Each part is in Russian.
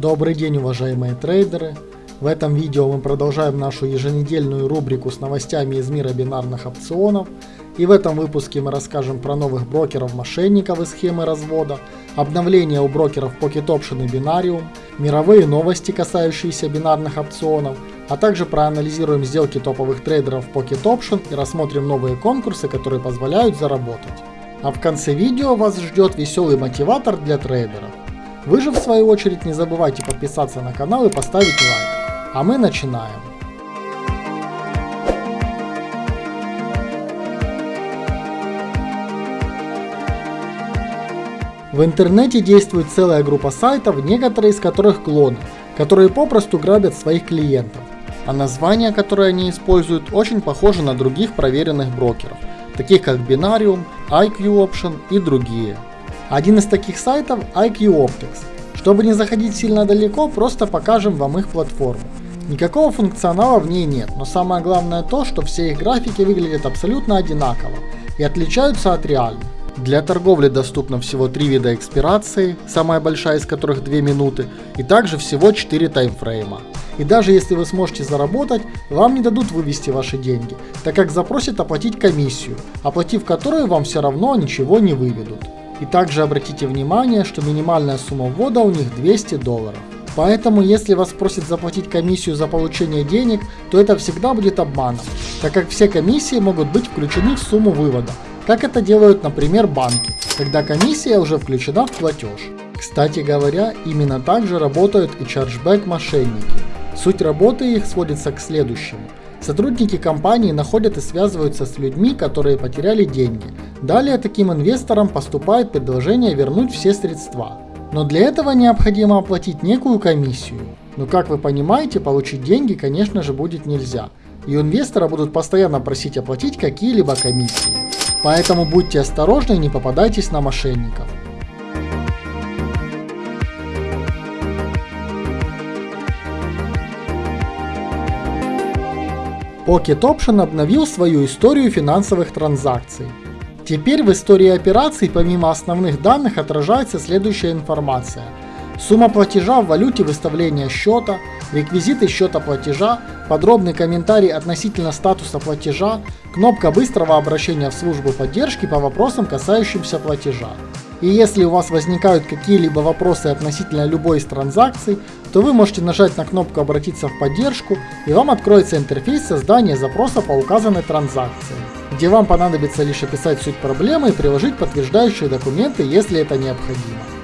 Добрый день, уважаемые трейдеры! В этом видео мы продолжаем нашу еженедельную рубрику с новостями из мира бинарных опционов. И в этом выпуске мы расскажем про новых брокеров-мошенников и схемы развода, обновления у брокеров Pocket Option и Binarium, мировые новости, касающиеся бинарных опционов, а также проанализируем сделки топовых трейдеров Pocket Option и рассмотрим новые конкурсы, которые позволяют заработать. А в конце видео вас ждет веселый мотиватор для трейдеров. Вы же в свою очередь не забывайте подписаться на канал и поставить лайк. А мы начинаем. В интернете действует целая группа сайтов, некоторые из которых клоны, которые попросту грабят своих клиентов. А названия, которые они используют, очень похожи на других проверенных брокеров, таких как Binarium, IQ Option и другие. Один из таких сайтов IQ Optics. Чтобы не заходить сильно далеко, просто покажем вам их платформу. Никакого функционала в ней нет, но самое главное то, что все их графики выглядят абсолютно одинаково и отличаются от реальных. Для торговли доступно всего три вида экспирации, самая большая из которых 2 минуты, и также всего 4 таймфрейма. И даже если вы сможете заработать, вам не дадут вывести ваши деньги, так как запросят оплатить комиссию, оплатив которую вам все равно ничего не выведут. И также обратите внимание, что минимальная сумма ввода у них 200 долларов. Поэтому, если вас просят заплатить комиссию за получение денег, то это всегда будет обманом, так как все комиссии могут быть включены в сумму вывода, как это делают, например, банки, когда комиссия уже включена в платеж. Кстати говоря, именно так же работают и чарджбэк мошенники. Суть работы их сводится к следующему. Сотрудники компании находят и связываются с людьми, которые потеряли деньги. Далее таким инвесторам поступает предложение вернуть все средства. Но для этого необходимо оплатить некую комиссию. Но как вы понимаете, получить деньги, конечно же, будет нельзя. И у инвестора будут постоянно просить оплатить какие-либо комиссии. Поэтому будьте осторожны и не попадайтесь на мошенников. Pocket Option обновил свою историю финансовых транзакций. Теперь в истории операций помимо основных данных отражается следующая информация. Сумма платежа в валюте выставления счета, реквизиты счета платежа, подробный комментарий относительно статуса платежа, кнопка быстрого обращения в службу поддержки по вопросам, касающимся платежа. И если у вас возникают какие-либо вопросы относительно любой из транзакций, то вы можете нажать на кнопку «Обратиться в поддержку» и вам откроется интерфейс создания запроса по указанной транзакции, где вам понадобится лишь описать суть проблемы и приложить подтверждающие документы, если это необходимо.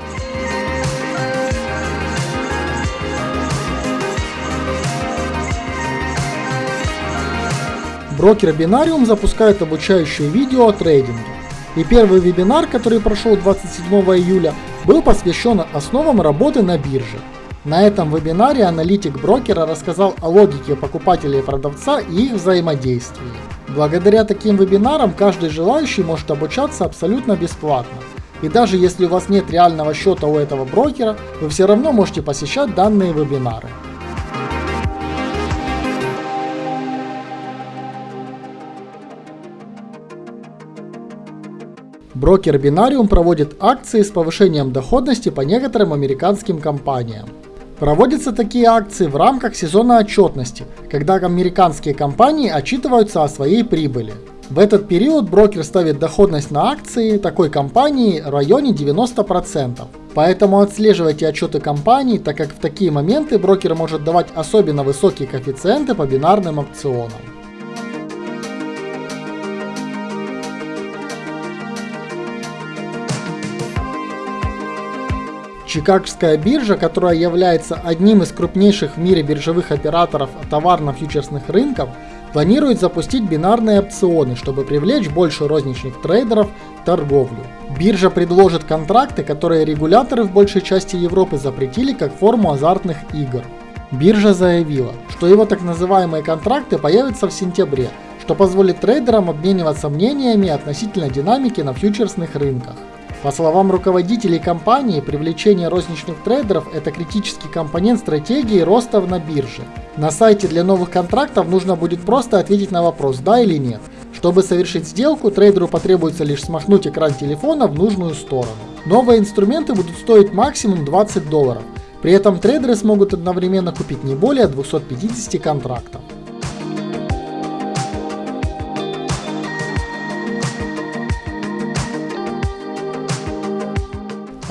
Брокер Binarium запускает обучающее видео о трейдинге. И первый вебинар, который прошел 27 июля, был посвящен основам работы на бирже. На этом вебинаре аналитик брокера рассказал о логике покупателя и продавца и их взаимодействии. Благодаря таким вебинарам каждый желающий может обучаться абсолютно бесплатно. И даже если у вас нет реального счета у этого брокера, вы все равно можете посещать данные вебинары. Брокер Binarium проводит акции с повышением доходности по некоторым американским компаниям. Проводятся такие акции в рамках сезона отчетности, когда американские компании отчитываются о своей прибыли. В этот период брокер ставит доходность на акции такой компании в районе 90%. Поэтому отслеживайте отчеты компаний, так как в такие моменты брокер может давать особенно высокие коэффициенты по бинарным опционам. Чикагская биржа, которая является одним из крупнейших в мире биржевых операторов товарно-фьючерсных рынков, планирует запустить бинарные опционы, чтобы привлечь больше розничных трейдеров в торговлю. Биржа предложит контракты, которые регуляторы в большей части Европы запретили как форму азартных игр. Биржа заявила, что его так называемые контракты появятся в сентябре, что позволит трейдерам обмениваться мнениями относительно динамики на фьючерсных рынках. По словам руководителей компании, привлечение розничных трейдеров – это критический компонент стратегии роста на бирже. На сайте для новых контрактов нужно будет просто ответить на вопрос «да» или «нет». Чтобы совершить сделку, трейдеру потребуется лишь смахнуть экран телефона в нужную сторону. Новые инструменты будут стоить максимум 20 долларов, При этом трейдеры смогут одновременно купить не более 250 контрактов.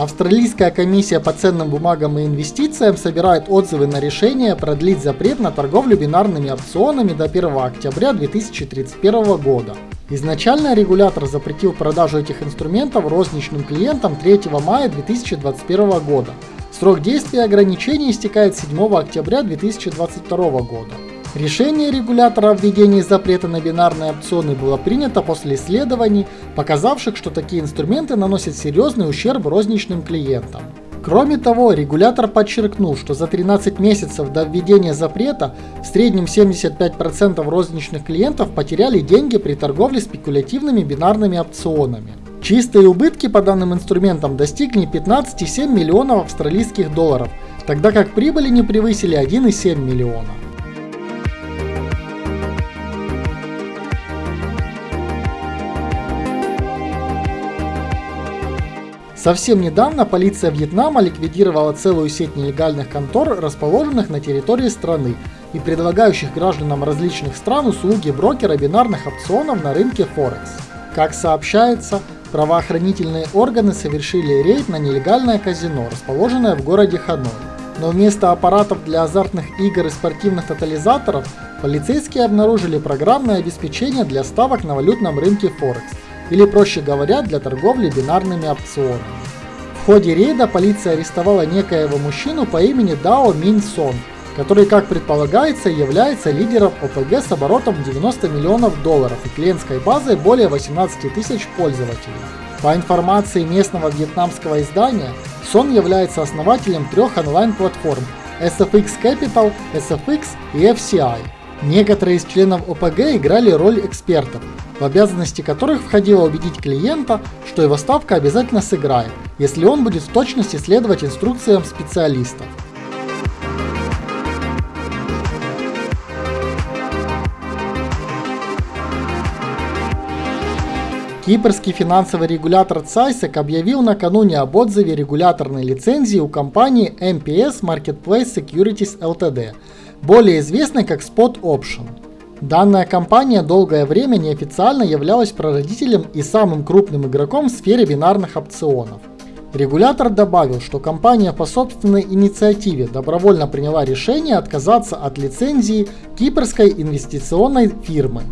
Австралийская комиссия по ценным бумагам и инвестициям собирает отзывы на решение продлить запрет на торговлю бинарными опционами до 1 октября 2031 года. Изначально регулятор запретил продажу этих инструментов розничным клиентам 3 мая 2021 года. Срок действия ограничений истекает 7 октября 2022 года. Решение регулятора о введении запрета на бинарные опционы было принято после исследований, показавших, что такие инструменты наносят серьезный ущерб розничным клиентам. Кроме того, регулятор подчеркнул, что за 13 месяцев до введения запрета в среднем 75% розничных клиентов потеряли деньги при торговле спекулятивными бинарными опционами. Чистые убытки по данным инструментам достигли 15,7 миллионов австралийских долларов, тогда как прибыли не превысили 1,7 миллиона. Совсем недавно полиция Вьетнама ликвидировала целую сеть нелегальных контор, расположенных на территории страны и предлагающих гражданам различных стран услуги брокера бинарных опционов на рынке Форекс. Как сообщается, правоохранительные органы совершили рейд на нелегальное казино, расположенное в городе Ханой. Но вместо аппаратов для азартных игр и спортивных тотализаторов полицейские обнаружили программное обеспечение для ставок на валютном рынке Форекс, или проще говоря, для торговли бинарными опционами. В ходе рейда полиция арестовала некоего мужчину по имени Дао Мин Сон, который, как предполагается, является лидером ОПГ с оборотом 90 миллионов долларов и клиентской базой более 18 тысяч пользователей. По информации местного вьетнамского издания, Сон является основателем трех онлайн-платформ SFX Capital, SFX и FCI. Некоторые из членов ОПГ играли роль экспертов, в обязанности которых входило убедить клиента, что его ставка обязательно сыграет, если он будет в точности следовать инструкциям специалистов. Кипрский финансовый регулятор CISEC объявил накануне об отзыве регуляторной лицензии у компании MPS Marketplace Securities Ltd, более известной как Spot Option. Данная компания долгое время неофициально являлась прародителем и самым крупным игроком в сфере бинарных опционов. Регулятор добавил, что компания по собственной инициативе добровольно приняла решение отказаться от лицензии кипрской инвестиционной фирмы.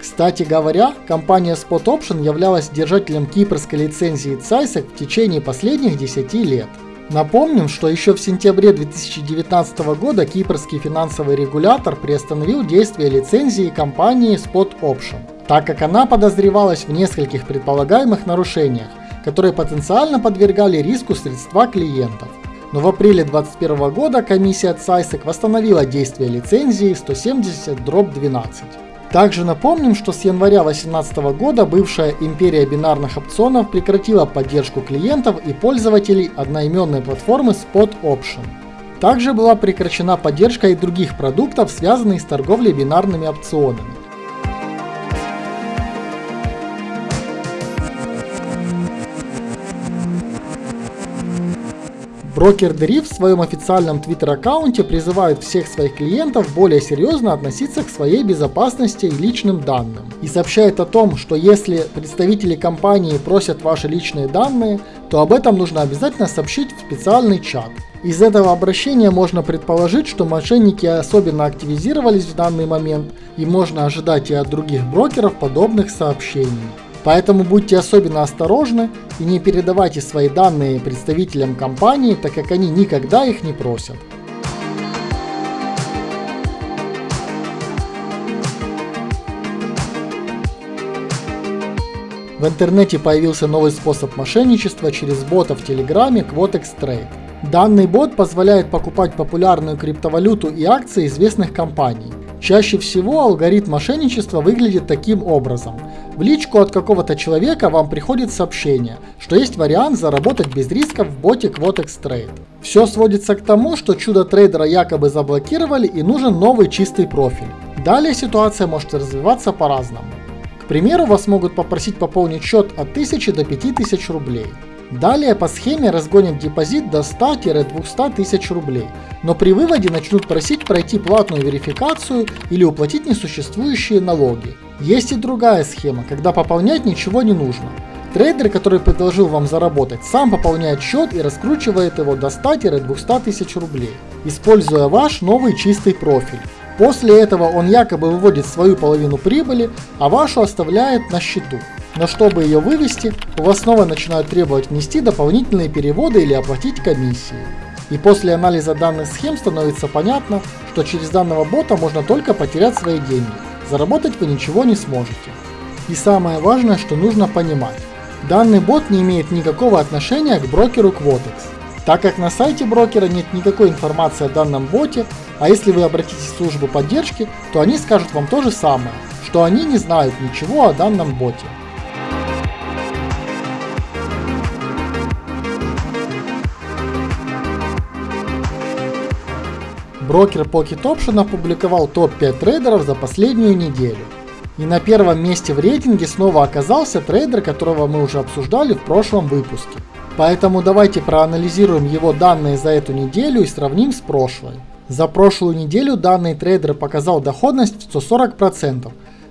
Кстати говоря, компания Spot Option являлась держателем кипрской лицензии CISEC в течение последних 10 лет. Напомним, что еще в сентябре 2019 года кипрский финансовый регулятор приостановил действие лицензии компании Spot Option, так как она подозревалась в нескольких предполагаемых нарушениях, которые потенциально подвергали риску средства клиентов. Но в апреле 2021 года комиссия CISEC восстановила действие лицензии 170-12. Также напомним, что с января 2018 года бывшая империя бинарных опционов прекратила поддержку клиентов и пользователей одноименной платформы Spot Option. Также была прекращена поддержка и других продуктов, связанных с торговлей бинарными опционами. Брокер Deriv в своем официальном твиттер-аккаунте призывает всех своих клиентов более серьезно относиться к своей безопасности и личным данным. И сообщает о том, что если представители компании просят ваши личные данные, то об этом нужно обязательно сообщить в специальный чат. Из этого обращения можно предположить, что мошенники особенно активизировались в данный момент и можно ожидать и от других брокеров подобных сообщений. Поэтому будьте особенно осторожны и не передавайте свои данные представителям компании, так как они никогда их не просят. В интернете появился новый способ мошенничества через бота в Телеграме Quotex Trade. Данный бот позволяет покупать популярную криптовалюту и акции известных компаний. Чаще всего алгоритм мошенничества выглядит таким образом. В личку от какого-то человека вам приходит сообщение, что есть вариант заработать без рисков в боте Quotex Trade. Все сводится к тому, что чудо трейдера якобы заблокировали и нужен новый чистый профиль. Далее ситуация может развиваться по-разному. К примеру, вас могут попросить пополнить счет от 1000 до 5000 рублей. Далее по схеме разгонят депозит до 100-200 тысяч рублей, но при выводе начнут просить пройти платную верификацию или уплатить несуществующие налоги. Есть и другая схема, когда пополнять ничего не нужно. Трейдер, который предложил вам заработать, сам пополняет счет и раскручивает его до 100-200 тысяч рублей, используя ваш новый чистый профиль. После этого он якобы выводит свою половину прибыли, а вашу оставляет на счету. Но чтобы ее вывести, у вас снова начинают требовать внести дополнительные переводы или оплатить комиссии. И после анализа данных схем становится понятно, что через данного бота можно только потерять свои деньги, заработать вы ничего не сможете. И самое важное, что нужно понимать, данный бот не имеет никакого отношения к брокеру Quotex, так как на сайте брокера нет никакой информации о данном боте, а если вы обратитесь в службу поддержки, то они скажут вам то же самое, что они не знают ничего о данном боте. Брокер Pocket Option опубликовал топ-5 трейдеров за последнюю неделю. И на первом месте в рейтинге снова оказался трейдер, которого мы уже обсуждали в прошлом выпуске. Поэтому давайте проанализируем его данные за эту неделю и сравним с прошлой. За прошлую неделю данный трейдер показал доходность в 140%,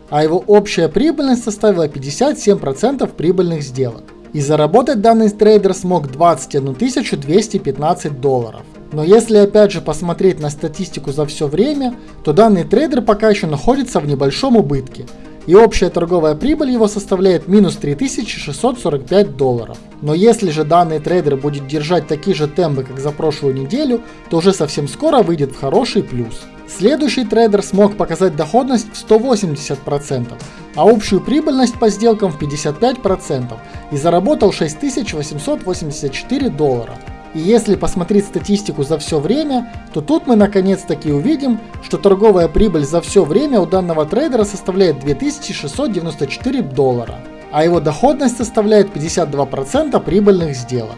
а его общая прибыльность составила 57% прибыльных сделок. И заработать данный трейдер смог 21 215 долларов. Но если опять же посмотреть на статистику за все время, то данный трейдер пока еще находится в небольшом убытке, и общая торговая прибыль его составляет минус 3645 долларов. Но если же данный трейдер будет держать такие же темпы, как за прошлую неделю, то уже совсем скоро выйдет в хороший плюс. Следующий трейдер смог показать доходность в 180%, а общую прибыльность по сделкам в 55% и заработал 6884 доллара. И если посмотреть статистику за все время, то тут мы наконец-таки увидим, что торговая прибыль за все время у данного трейдера составляет 2694 доллара, а его доходность составляет 52% прибыльных сделок.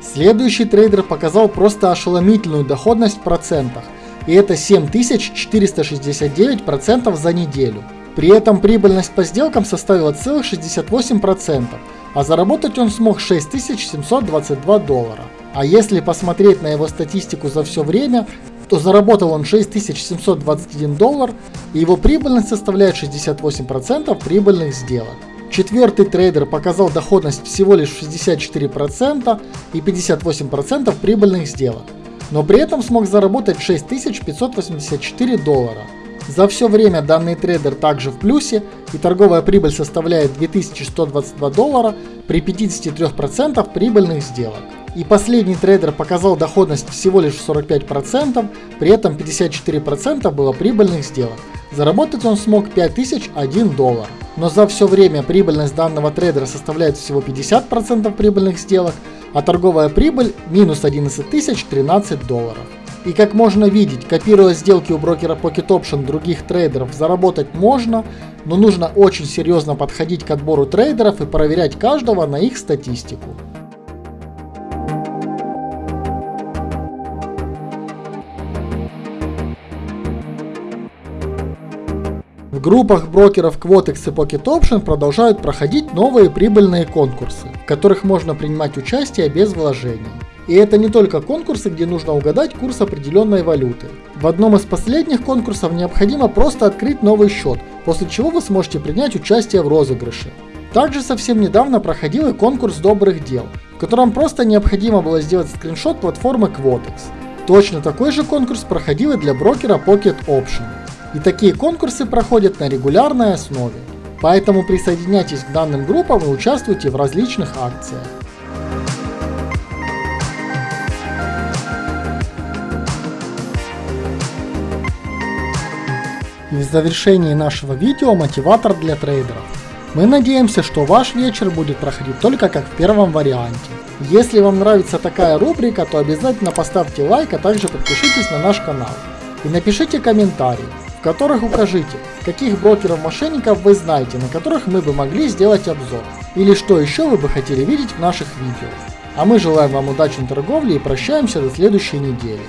Следующий трейдер показал просто ошеломительную доходность в процентах, и это 7469% за неделю. При этом прибыльность по сделкам составила целых 68%, а заработать он смог 6722 доллара. А если посмотреть на его статистику за все время, то заработал он 6721 доллар, и его прибыльность составляет 68% прибыльных сделок. Четвертый трейдер показал доходность всего лишь 64% и 58% прибыльных сделок, но при этом смог заработать 6584 доллара. За все время данный трейдер также в плюсе, и торговая прибыль составляет 2122 доллара при 53% прибыльных сделок. И последний трейдер показал доходность всего лишь 45%, при этом 54% было прибыльных сделок. Заработать он смог 5001 доллар. Но за все время прибыльность данного трейдера составляет всего 50% прибыльных сделок, а торговая прибыль минус 11 тысяч 13 долларов. И как можно видеть, копируя сделки у брокера Pocket Option других трейдеров, заработать можно, но нужно очень серьезно подходить к отбору трейдеров и проверять каждого на их статистику. Группах брокеров Quotex и Pocket Option продолжают проходить новые прибыльные конкурсы, в которых можно принимать участие без вложений. И это не только конкурсы, где нужно угадать курс определенной валюты. В одном из последних конкурсов необходимо просто открыть новый счет, после чего вы сможете принять участие в розыгрыше. Также совсем недавно проходил и конкурс добрых дел, в котором просто необходимо было сделать скриншот платформы Quotex. Точно такой же конкурс проходил и для брокера Pocket Option. И такие конкурсы проходят на регулярной основе. Поэтому присоединяйтесь к данным группам и участвуйте в различных акциях. И в завершении нашего видео мотиватор для трейдеров. Мы надеемся, что ваш вечер будет проходить только как в первом варианте. Если вам нравится такая рубрика, то обязательно поставьте лайк, а также подпишитесь на наш канал. И напишите комментарий, которых укажите, каких брокеров-мошенников вы знаете, на которых мы бы могли сделать обзор, или что еще вы бы хотели видеть в наших видео. А мы желаем вам удачной торговли и прощаемся до следующей недели.